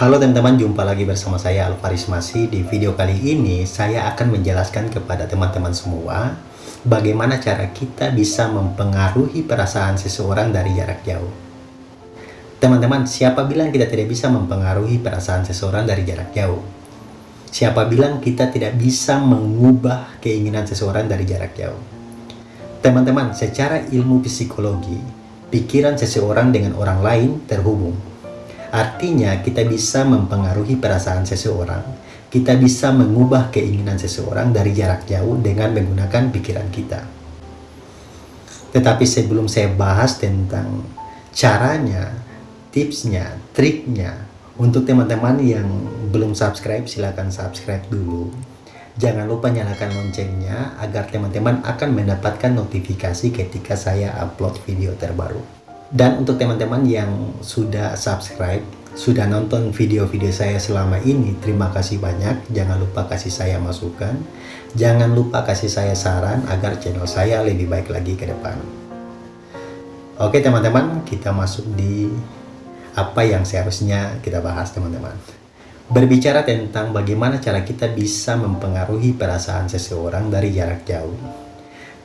Halo teman-teman, jumpa lagi bersama saya Alvaris Masih. Di video kali ini, saya akan menjelaskan kepada teman-teman semua bagaimana cara kita bisa mempengaruhi perasaan seseorang dari jarak jauh. Teman-teman, siapa bilang kita tidak bisa mempengaruhi perasaan seseorang dari jarak jauh? Siapa bilang kita tidak bisa mengubah keinginan seseorang dari jarak jauh? Teman-teman, secara ilmu psikologi, pikiran seseorang dengan orang lain terhubung Artinya kita bisa mempengaruhi perasaan seseorang. Kita bisa mengubah keinginan seseorang dari jarak jauh dengan menggunakan pikiran kita. Tetapi sebelum saya bahas tentang caranya, tipsnya, triknya, untuk teman-teman yang belum subscribe, silahkan subscribe dulu. Jangan lupa nyalakan loncengnya agar teman-teman akan mendapatkan notifikasi ketika saya upload video terbaru. Dan untuk teman-teman yang sudah subscribe, sudah nonton video-video saya selama ini, terima kasih banyak. Jangan lupa kasih saya masukan. Jangan lupa kasih saya saran agar channel saya lebih baik lagi ke depan. Oke teman-teman, kita masuk di apa yang seharusnya kita bahas teman-teman. Berbicara tentang bagaimana cara kita bisa mempengaruhi perasaan seseorang dari jarak jauh.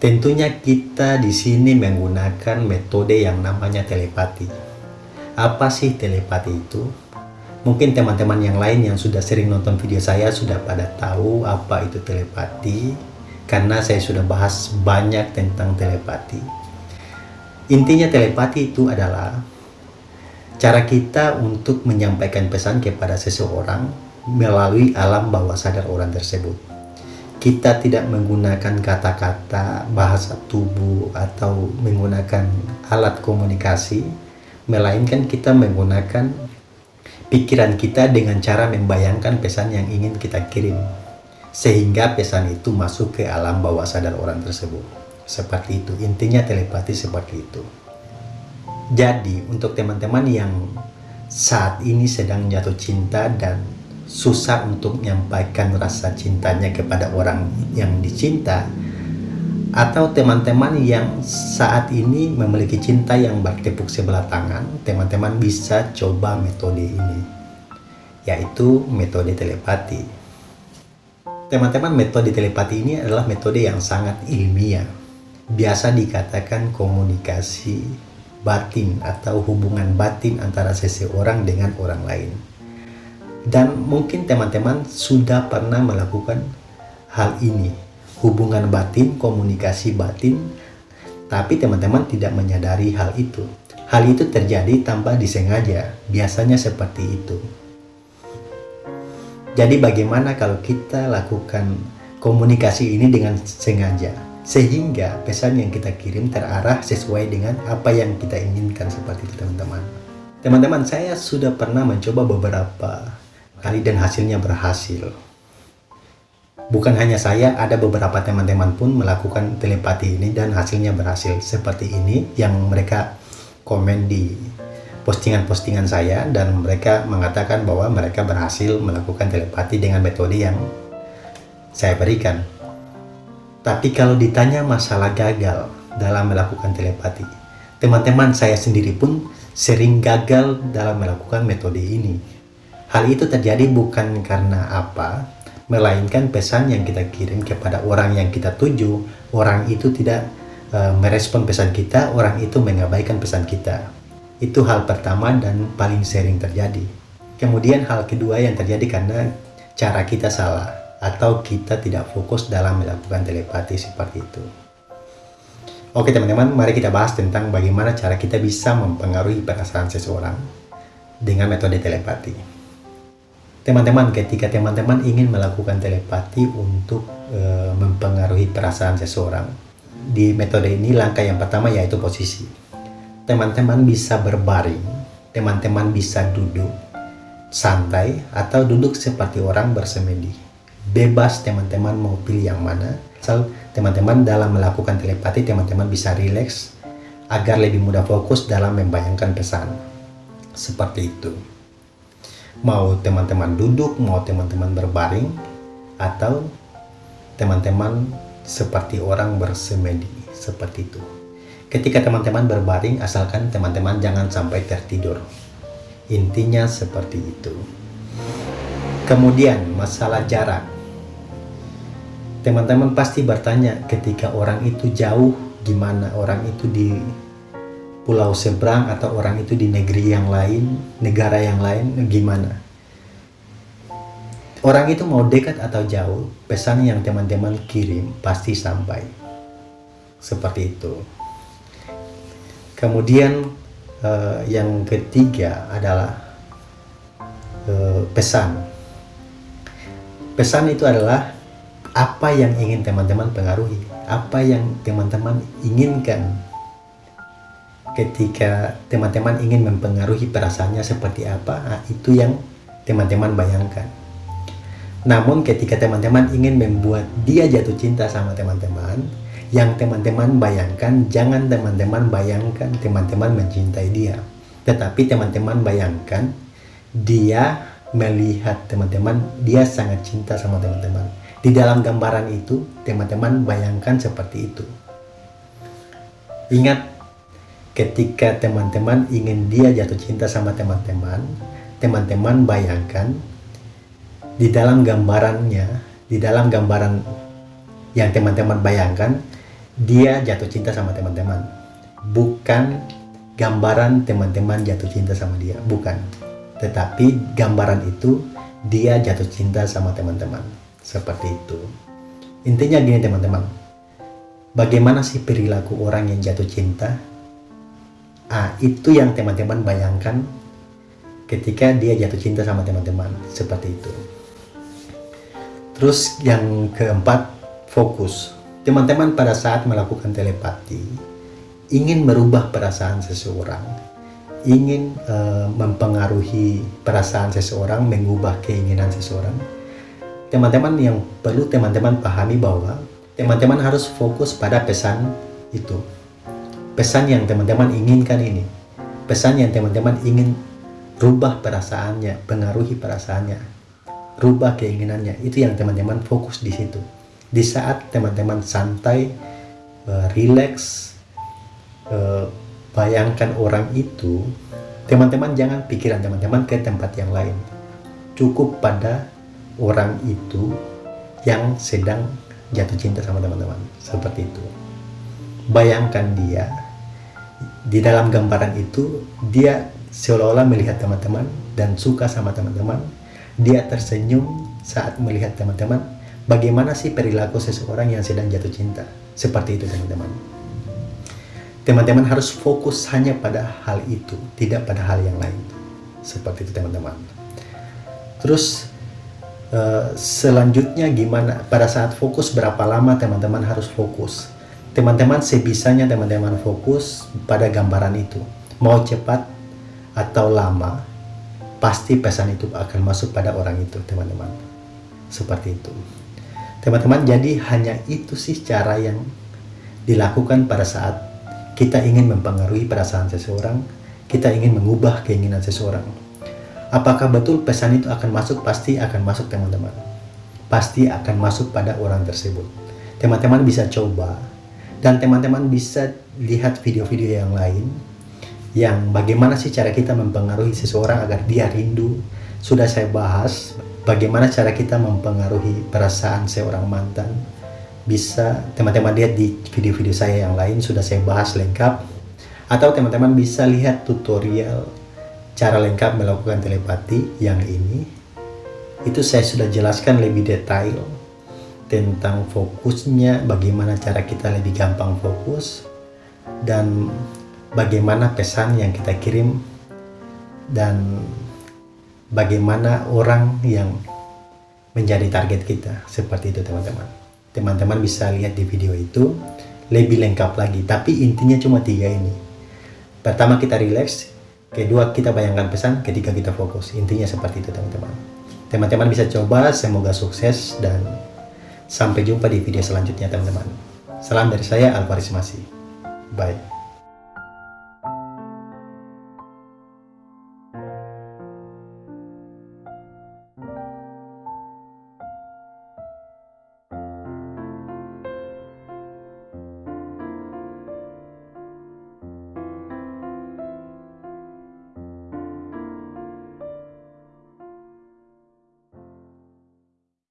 Tentunya kita di sini menggunakan metode yang namanya telepati. Apa sih telepati itu? Mungkin teman-teman yang lain yang sudah sering nonton video saya sudah pada tahu apa itu telepati karena saya sudah bahas banyak tentang telepati. Intinya telepati itu adalah cara kita untuk menyampaikan pesan kepada seseorang melalui alam bawah sadar orang tersebut kita tidak menggunakan kata-kata bahasa tubuh atau menggunakan alat komunikasi melainkan kita menggunakan pikiran kita dengan cara membayangkan pesan yang ingin kita kirim sehingga pesan itu masuk ke alam bawah sadar orang tersebut. Seperti itu. Intinya telepati seperti itu. Jadi untuk teman-teman yang saat ini sedang jatuh cinta dan susah untuk menyampaikan rasa cintanya kepada orang yang dicinta atau teman-teman yang saat ini memiliki cinta yang bertepuk sebelah tangan teman-teman bisa coba metode ini yaitu metode telepati. Teman-teman metode telepati ini adalah metode yang sangat ilmiah. Biasa dikatakan komunikasi batin atau hubungan batin antara seseorang dengan orang lain dan mungkin teman-teman sudah pernah melakukan hal ini, hubungan batin, komunikasi batin, tapi teman-teman tidak menyadari hal itu. Hal itu terjadi tanpa disengaja, biasanya seperti itu. Jadi bagaimana kalau kita lakukan komunikasi ini dengan sengaja, sehingga pesan yang kita kirim terarah sesuai dengan apa yang kita inginkan seperti itu teman-teman. Teman-teman, saya sudah pernah mencoba beberapa kali dan hasilnya berhasil. Bukan hanya saya, ada beberapa teman-teman pun melakukan telepati ini dan hasilnya berhasil. Seperti ini yang mereka komen di postingan-postingan saya dan mereka mengatakan bahwa mereka berhasil melakukan telepati dengan metode yang saya berikan. Tapi kalau ditanya masalah gagal dalam melakukan telepati, teman-teman saya sendiri pun sering gagal dalam melakukan metode ini Hal itu terjadi bukan karena apa, melainkan pesan yang kita kirim kepada orang yang kita tuju, orang itu tidak uh, merespon pesan kita, orang itu mengabaikan pesan kita. Itu hal pertama dan paling sering terjadi. Kemudian hal kedua yang terjadi karena cara kita salah atau kita tidak fokus dalam melakukan telepati seperti itu. Oke teman-teman, mari kita bahas tentang bagaimana cara kita bisa mempengaruhi perasaan seseorang dengan metode telepati. Teman-teman, ketika teman-teman ingin melakukan telepati untuk e, mempengaruhi perasaan seseorang, di metode ini langkah yang pertama yaitu posisi. Teman-teman bisa berbaring, teman-teman bisa duduk santai atau duduk seperti orang bersemedi. Bebas teman-teman mau pilih yang mana. Asal teman-teman dalam melakukan telepati, teman-teman bisa rileks agar lebih mudah fokus dalam membayangkan pesan. Seperti itu mau teman-teman duduk, mau teman-teman berbaring, atau teman-teman seperti orang bersemedi, seperti itu. Ketika teman-teman berbaring, asalkan teman-teman jangan sampai tertidur. Intinya seperti itu. kemudian masalah jarak teman-teman pasti bertanya ketika orang itu jauh gimana orang itu di pulau seberang atau orang itu di negeri yang lain negara yang lain gimana? Orang itu mau dekat atau jauh pesan yang teman-teman kirim pasti sampai. Seperti itu. Kemudian uh, yang ketiga adalah uh, pesan. Pesan itu adalah apa yang ingin teman-teman pengaruhi apa yang teman-teman inginkan ketika teman-teman ingin mempengaruhi perasaannya seperti apa nah, itu yang teman-teman bayangkan. Namun ketika teman-teman ingin membuat dia jatuh cinta sama teman-teman yang teman-teman bayangkan jangan teman-teman bayangkan teman-teman mencintai dia. Tetapi teman-teman bayangkan dia melihat teman-teman dia sangat cinta sama teman-teman. Di dalam gambaran itu teman-teman bayangkan seperti itu. Ingat ketika teman-teman ingin dia jatuh cinta sama teman-teman teman-teman bayangkan di dalam gambarannya di dalam gambaran yang teman-teman bayangkan dia jatuh cinta sama teman-teman. Bukan gambaran teman-teman jatuh cinta sama dia bukan. Tetapi gambaran itu dia jatuh cinta sama teman-teman. Seperti itu. Intinya gini teman-teman. Bagaimana sih perilaku orang yang jatuh cinta ah itu yang teman-teman bayangkan ketika dia jatuh cinta sama teman-teman seperti itu terus yang keempat fokus Teman-teman pada saat melakukan telepati ingin merubah perasaan seseorang, ingin uh, mempengaruhi perasaan seseorang, mengubah keinginan seseorang. Teman-teman yang perlu teman-teman pahami bahwa teman-teman harus fokus pada pesan itu. Pesan yang teman-teman inginkan ini. Pesan yang teman-teman ingin rubah perasaannya, pengaruhi perasaannya, rubah keinginannya. Itu yang teman-teman fokus di situ di saat teman-teman santai, uh, relax, uh, bayangkan orang itu, teman-teman jangan pikiran teman-teman ke tempat yang lain. Cukup pada orang itu yang sedang jatuh cinta sama teman-teman. Seperti itu. Bayangkan dia, di dalam gambaran itu, dia seolah-olah melihat teman-teman dan suka sama teman-teman. Dia tersenyum saat melihat teman-teman Bagaimana sih perilaku seseorang yang sedang jatuh cinta? Seperti itu teman-teman. Teman-teman harus fokus hanya pada hal itu, tidak pada hal yang lain. Seperti itu teman-teman. Terus uh, selanjutnya gimana? Pada saat fokus berapa lama teman-teman harus fokus? Teman-teman sebisanya teman-teman fokus pada gambaran itu. Mau cepat atau lama, pasti pesan itu akan masuk pada orang itu teman-teman. Seperti itu. Teman-teman, jadi hanya itu sih cara yang dilakukan pada saat kita ingin mempengaruhi perasaan seseorang, kita ingin mengubah keinginan seseorang. Apakah betul pesan itu akan masuk? Pasti akan masuk teman-teman. Pasti akan masuk pada orang tersebut. Teman-teman bisa coba dan teman-teman bisa lihat video-video yang lain yang bagaimana sih cara kita mempengaruhi seseorang agar dia rindu. Sudah saya bahas bagaimana cara kita mempengaruhi perasaan seorang mantan. Bisa teman-teman lihat di video-video saya yang lain sudah saya bahas lengkap. Atau teman-teman bisa lihat tutorial cara lengkap melakukan telepati yang ini. Itu saya sudah jelaskan lebih detail tentang fokusnya bagaimana cara kita lebih gampang fokus dan bagaimana pesan yang kita kirim dan bagaimana orang yang menjadi target kita. Seperti itu teman-teman. Teman-teman bisa lihat di video itu lebih lengkap lagi. Tapi intinya cuma tiga ini. Pertama kita relax. Kedua kita bayangkan pesan. Ketiga kita fokus. Intinya seperti itu teman-teman. Teman-teman bisa coba. Semoga sukses dan sampai jumpa di video selanjutnya teman-teman. Salam dari saya Alvaris Masih. Bye